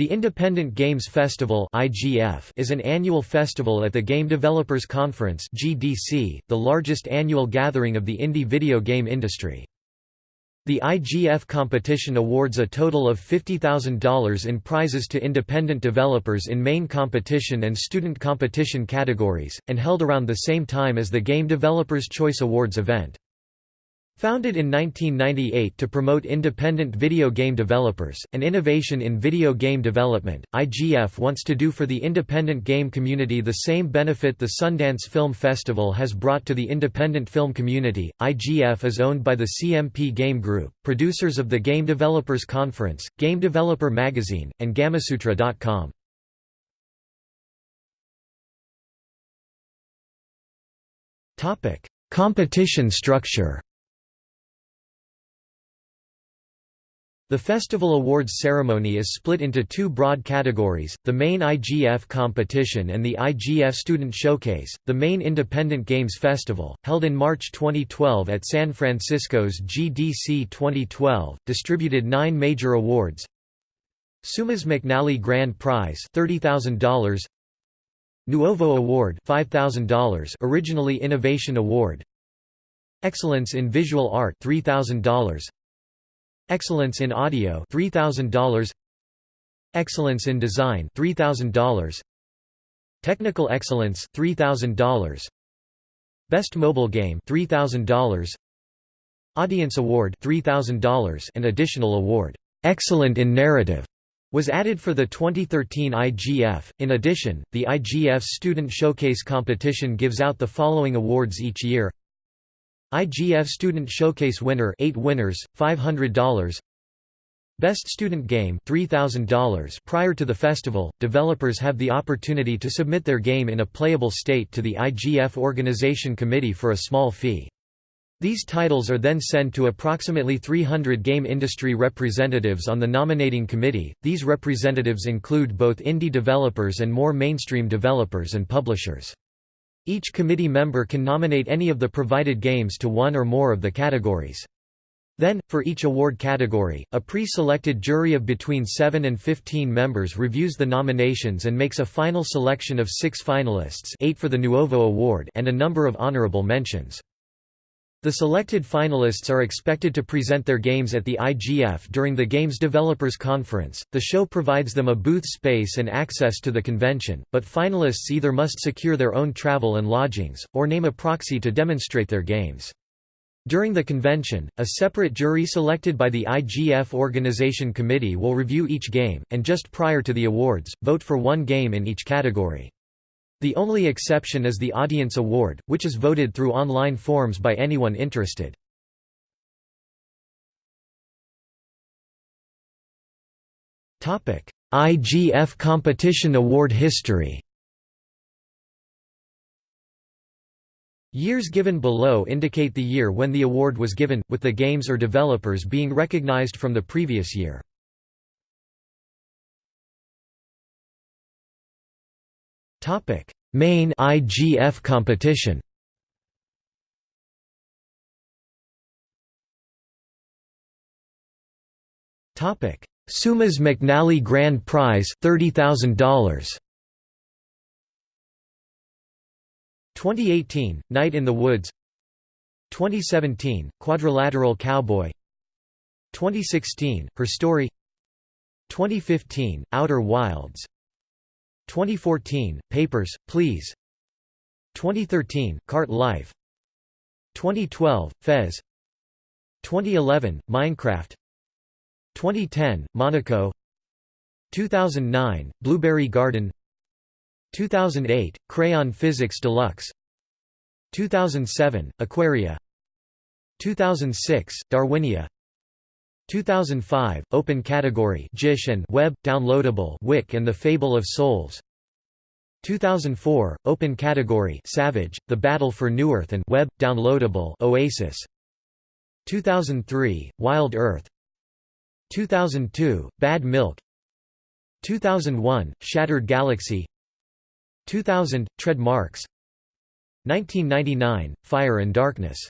The Independent Games Festival is an annual festival at the Game Developers Conference the largest annual gathering of the indie video game industry. The IGF competition awards a total of $50,000 in prizes to independent developers in main competition and student competition categories, and held around the same time as the Game Developers Choice Awards event. Founded in 1998 to promote independent video game developers, and innovation in video game development, IGF wants to do for the independent game community the same benefit the Sundance Film Festival has brought to the independent film community. IGF is owned by the CMP Game Group, producers of the Game Developers Conference, Game Developer Magazine, and Gamasutra.com. Competition structure The festival awards ceremony is split into two broad categories, the main IGF competition and the IGF Student Showcase. The main Independent Games Festival, held in March 2012 at San Francisco's GDC 2012, distributed nine major awards. Seumas McNally Grand Prize $30,000 Nuovo Award $5,000 originally Innovation Award Excellence in Visual Art $3,000 Excellence in Audio $3000 Excellence in Design $3000 Technical Excellence $3000 Best Mobile Game $3000 Audience Award $3000 and additional award Excellent in Narrative was added for the 2013 IGF. In addition, the IGF Student Showcase competition gives out the following awards each year IGF Student Showcase winner 8 winners, $500 Best Student Game $3,000 Prior to the festival, developers have the opportunity to submit their game in a playable state to the IGF Organization Committee for a small fee. These titles are then sent to approximately 300 game industry representatives on the nominating committee. These representatives include both indie developers and more mainstream developers and publishers. Each committee member can nominate any of the provided games to one or more of the categories. Then, for each award category, a pre-selected jury of between 7 and 15 members reviews the nominations and makes a final selection of six finalists eight for the Nuovo Award and a number of honorable mentions. The selected finalists are expected to present their games at the IGF during the Games Developers Conference. The show provides them a booth space and access to the convention, but finalists either must secure their own travel and lodgings, or name a proxy to demonstrate their games. During the convention, a separate jury selected by the IGF Organization Committee will review each game, and just prior to the awards, vote for one game in each category. The only exception is the Audience Award, which is voted through online forms by anyone interested. IGF Competition Award history Years given below indicate the year when the award was given, with the games or developers being recognized from the previous year. Topic: Main IGF competition. Topic: Seumas McNally Grand Prize, $30,000. 2018, Night in the Woods. 2017, Quadrilateral Cowboy. 2016, Her Story. 2015, Outer Wilds 2014, Papers, Please. 2013, Cart Life. 2012, Fez. 2011, Minecraft. 2010, Monaco. 2009, Blueberry Garden. 2008, Crayon Physics Deluxe. 2007, Aquaria. 2006, Darwinia 2005, Open Category GISH and Web, Downloadable Wik and The Fable of Souls. 2004, Open Category Savage, The Battle for New Earth and Web, Downloadable Oasis. 2003, Wild Earth. 2002, Bad Milk. 2001, Shattered Galaxy. 2000, Tread Marks. 1999, Fire and Darkness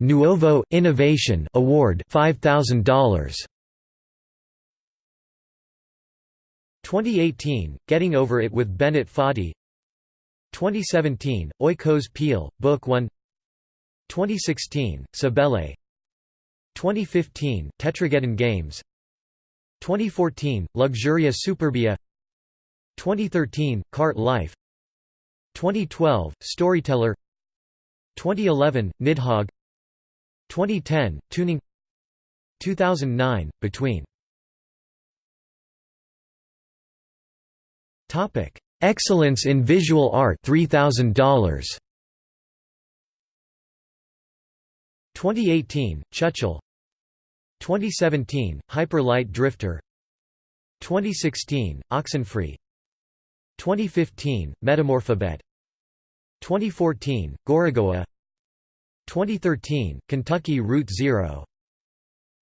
Nuovo Innovation Award $5000 2018 Getting Over It with Bennett Foddy. 2017 Oikospiel Book 1 2016 Cibele 2015 Tetrageddon Games. 2014 Luxuria Superbia. 2013 Cart Life. 2012 Storyteller 2011 Nidhogg. 2010 Tuning. 2009 Between. Topic Excellence in Visual Art $3000 2018 Chuchel 2017 Hyper Light Drifter. 2016 Oxenfree. 2015 Metamorphobet 2014 Gorogoa 2013 Kentucky Route Zero.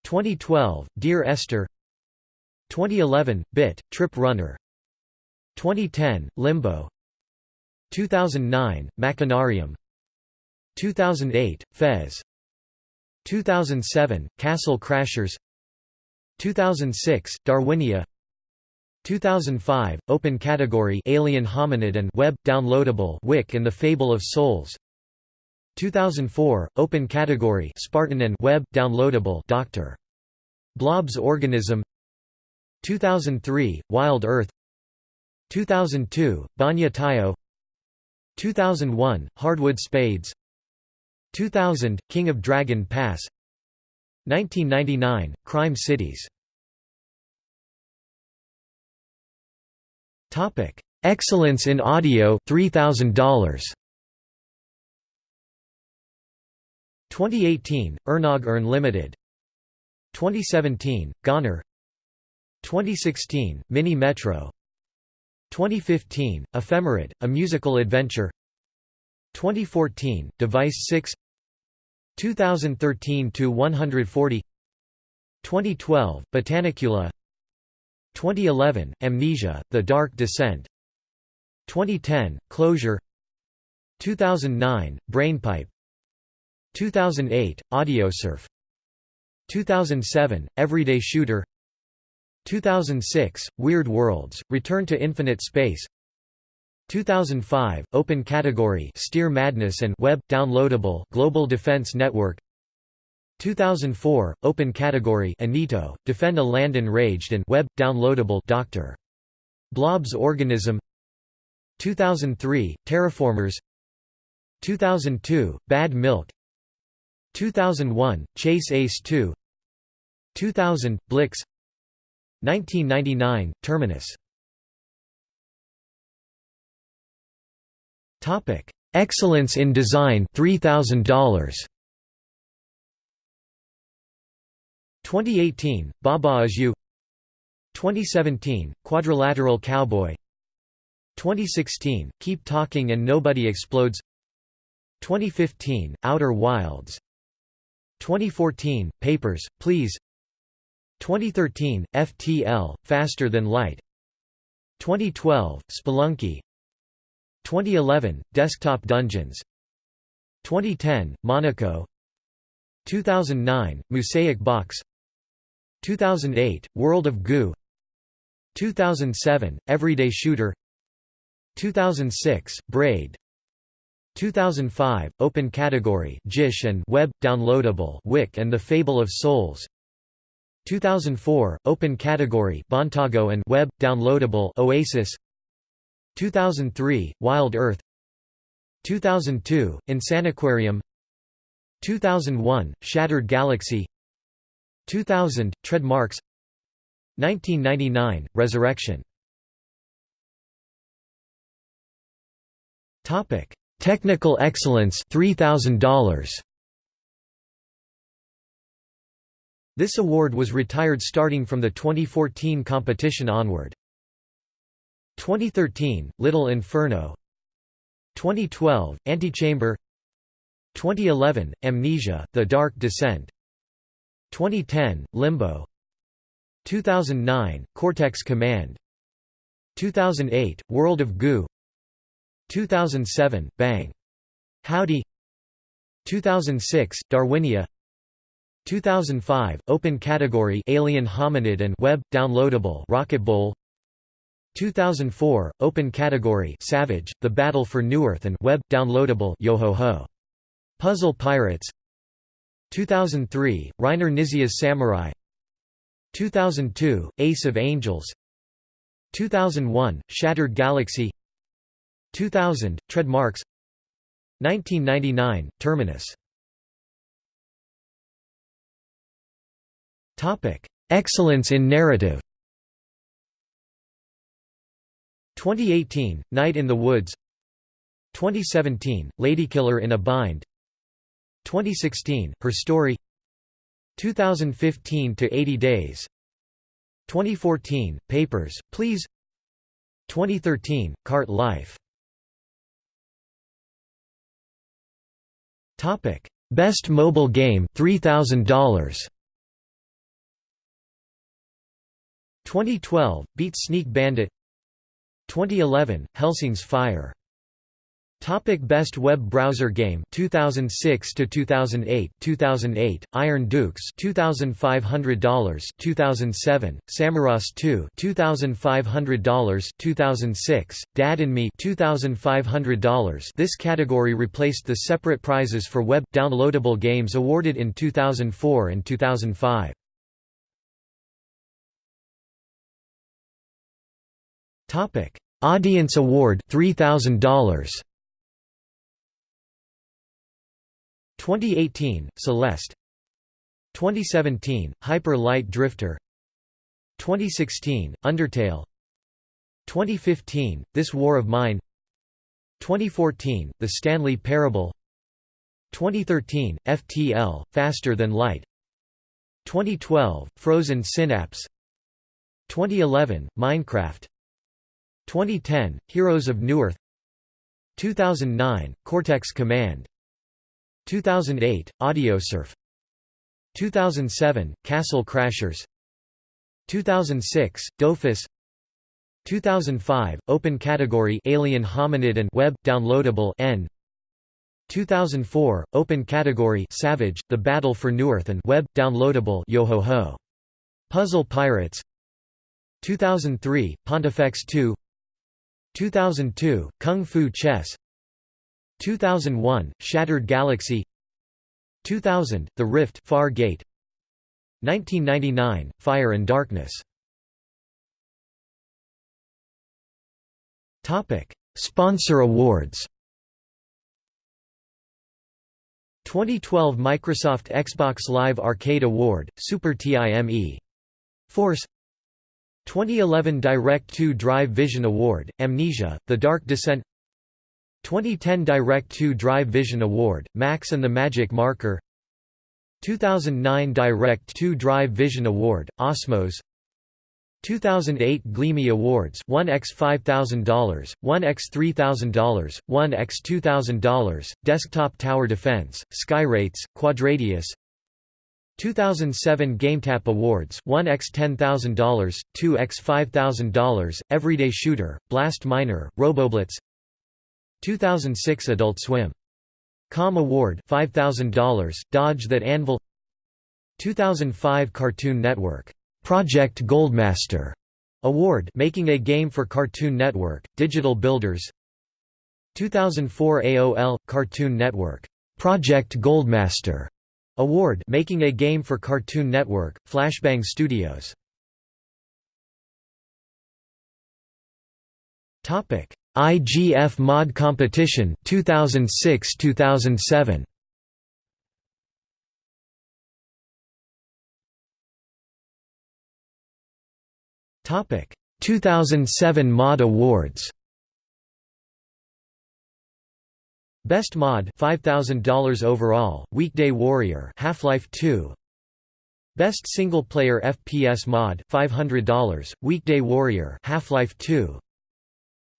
2012 Dear Esther 2011 Bit Trip Runner. 2010 Limbo. 2009 Machinarium. 2008 Fez. 2007 Castle Crashers. 2006 Darwinia 2005 Open Category Alien Hominid and Web downloadable Wik and the Fable of Souls. 2004 Open Category Spartan and Web downloadable Dr. Blob's Organism. 2003 Wild Earth. 2002 Banja Taiyo. 2001 Hardwood Spades. 2000 King of Dragon Pass. 1999 Crime Cities Topic. Excellence in Audio $3000 2018 Ernog Earn Limited. 2017 Goner 2016 Mini Metro. 2015 Ephemerid A Musical Adventure. 2014 Device 6 2013 to 140 2012 Botanicula 2011 Amnesia The Dark Descent. 2010 Closure. 2009 Brainpipe. 2008 Audiosurf 2007 Everyday Shooter. 2006 Weird Worlds Return to Infinite Space. 2005 Open Category Steer Madness and Web downloadable Global Defense Network 2004 Open Category Anito Defend a Land Enraged and Web downloadable Dr. Blob's Organism. 2003 Terraformers. 2002 Bad Milk. 2001 Chase Ace 2 2000 Blix. 1999 Terminus. Excellence in Design $3000 2018 Baba Is You 2017 Quadrilateral Cowboy. 2016 Keep Talking and Nobody Explodes. 2015 Outer Wilds. 2014 Papers, Please. 2013 FTL Faster Than Light. 2012 Spelunky. 2011 Desktop Dungeons. 2010 Monaco. 2009 Musaic Box 2008 World of Goo. 2007 Everyday Shooter. 2006 Braid. 2005 Open Category Gish and Web downloadable Wik and the Fable of Souls. 2004 Open Category Bontago and Web downloadable Oasis. 2003 Wild Earth. 2002 Insaniquarium. 2001 Shattered Galaxy 2000 Treadmarks 1999 Resurrection. Technical Excellence $3000 This award was retired starting from the 2014 competition onward. 2013 Little Inferno. 2012 Antechamber. 2011 Amnesia The Dark Descent 2010 Limbo. 2009 Cortex Command. 2008 World of Goo. 2007 Bang. Howdy. 2006 Darwinia. 2005 Open category Alien Hominid and Web downloadable Rocket Bowl 2004 Open category Savage The Battle for New Earth and Web downloadable Yo-ho-ho. Puzzle Pirates 2003 Reiner Knizia's Samurai. 2002 Ace of Angels. 2001 Shattered Galaxy. 2000 Tread Marks. 1999 Terminus. Excellence in narrative. 2018 Night in the Woods. 2017 Ladykiller in a Bind 2016 Her Story 2015 to 80 Days 2014 Papers, Please 2013 Cart Life. Topic Best Mobile Game $3000 2012 Beat Sneak Bandit. 2011 Helsing's Fire Topic Best web browser game 2006 to 2008 2008 Iron Dukes $2500 2007 Samorost 2 $2500 2006 Dad and Me $2500 This category replaced the separate prizes for web downloadable games awarded in 2004 and 2005 Topic Audience Award $3000 2018 Celeste. 2017 Hyper Light Drifter. 2016 Undertale. 2015 This War of Mine. 2014 The Stanley Parable. 2013 FTL Faster Than Light. 2012 Frozen Synapse. 2011 Minecraft. 2010 Heroes of Newerth 2009 Cortex Command 2008 Audiosurf 2007 Castle Crashers. 2006 Dofus. 2005 Open Category Alien Hominid and Web downloadable N. 2004 Open Category Savage The Battle for New Earth and Web downloadable Yo-ho-ho. Puzzle Pirates. 2003 Pontifex 2 2002 Kung Fu Chess 2001 Shattered Galaxy. 2000 The Rift Far Gate. 1999 Fire and Darkness. Sponsor awards. 2012 Microsoft Xbox Live Arcade Award Super TIME Force. 2011 Direct2 Drive Vision Award Amnesia The Dark Descent 2010 Direct2 Drive Vision Award, Max and the Magic Marker. 2009 Direct2 Drive Vision Award, Osmos. 2008 Gleemie Awards 1x $5,000, 1x $3,000, 1x $2,000, Desktop Tower Defense, Skyrates, Quadradius. 2007 GameTap Awards 1x $10,000, 2x $5,000, Everyday Shooter, Blast Miner, Roboblitz 2006 Adult Swim. Com Award $5,000, Dodge That Anvil. 2005 Cartoon Network, "'Project Goldmaster' Award making a game for Cartoon Network, Digital Builders. 2004 AOL – Cartoon Network, "'Project Goldmaster' Award making a game for Cartoon Network, Flashbang Studios IGF Mod Competition 2006-2007 Topic. 2007 Mod Awards. Best Mod $5000 overall Weekday Warrior Half-Life 2 Best Single Player FPS Mod $500 Weekday Warrior Half-Life 2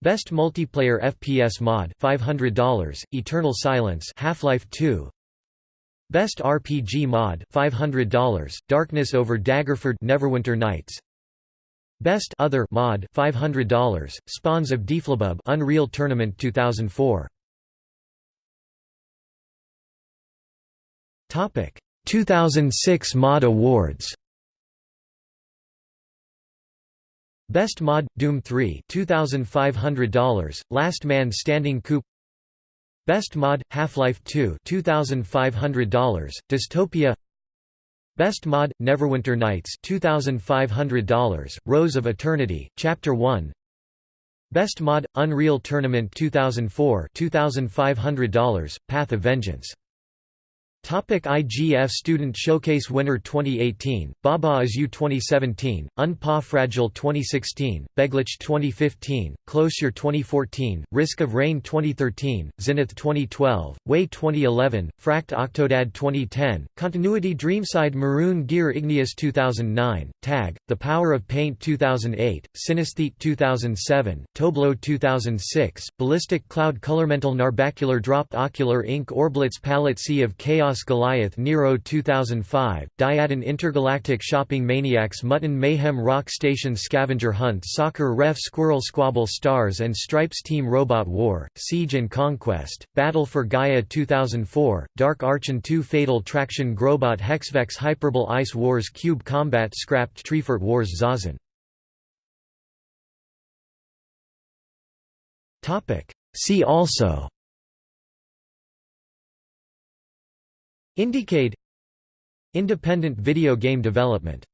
Best Multiplayer FPS Mod $500, Eternal Silence Half-Life 2 Best RPG Mod $500, Darkness over Daggerford Neverwinter Nights. Best Other Mod $500, Spawns of Deflabub Unreal Tournament 2004 Topic. 2006 Mod Awards. Best Mod Doom 3 $2500 Last Man Standing Coup Best Mod Half-Life 2 $2500 Dystopia. Best Mod Neverwinter Nights $2500 Rose of Eternity Chapter 1 Best Mod Unreal Tournament 2004 $2500 Path of Vengeance Topic IGF Student Showcase Winner 2018, Baba Is You 2017, Unpa Fragile 2016, Beglich 2015, Closer 2014, Risk of Rain 2013, Zenith 2012, Way 2011, Fract Octodad 2010, Continuity Dreamside Maroon Gear Igneous 2009, Tag, The Power of Paint 2008, Synesthete 2007, Toblo 2006, Ballistic Cloud Colormental Narbacular Dropped Ocular Ink Orblitz Palette Sea of Chaos Chaos Goliath Nero 2005, Diadon Intergalactic Shopping Maniacs Mutton Mayhem Rock Station Scavenger Hunt Soccer Ref Squirrel Squabble Stars and Stripes Team Robot War, Siege and Conquest, Battle for Gaia 2004, Dark Archon 2 Fatal Traction Grobot Hexvex Hyperbole Ice Wars Cube Combat Scrapped Treefort Wars Zazen. See also Indiecade Independent video game development